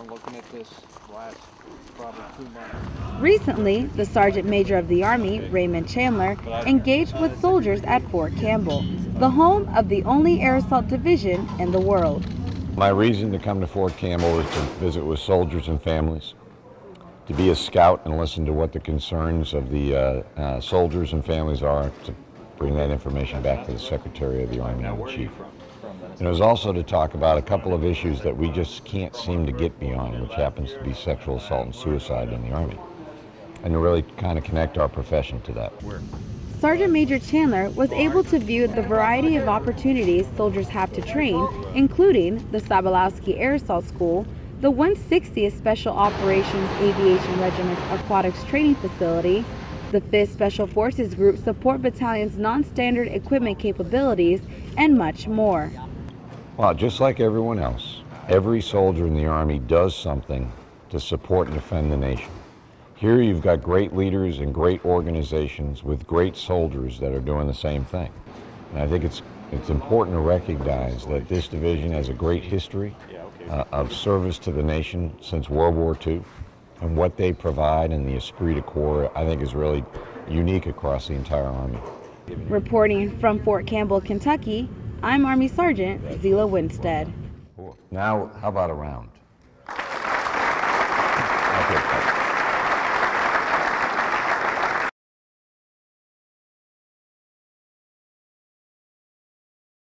down looking at this last probably two months. Recently, the Sergeant Major of the Army, Raymond Chandler, engaged with soldiers at Fort Campbell, the home of the only air assault division in the world. My reason to come to Fort Campbell is to visit with soldiers and families, to be a scout and listen to what the concerns of the uh, uh, soldiers and families are, to bring that information back to the Secretary of the Army and the Chief. And it was also to talk about a couple of issues that we just can't seem to get beyond, which happens to be sexual assault and suicide in the Army, and to really kind of connect our profession to that. Sergeant Major Chandler was able to view the variety of opportunities soldiers have to train, including the Sabalauski Air Assault School, the 160th Special Operations Aviation Regiment's Aquatics Training Facility, the 5th Special Forces Group Support Battalion's non-standard equipment capabilities, and much more. Well, just like everyone else, every soldier in the Army does something to support and defend the nation. Here you've got great leaders and great organizations with great soldiers that are doing the same thing. And I think it's, it's important to recognize that this division has a great history uh, of service to the nation since World War II. And what they provide in the esprit de corps, I think, is really unique across the entire Army. Reporting from Fort Campbell, Kentucky, I'm Army Sergeant Zila Winstead. Now, how about a round?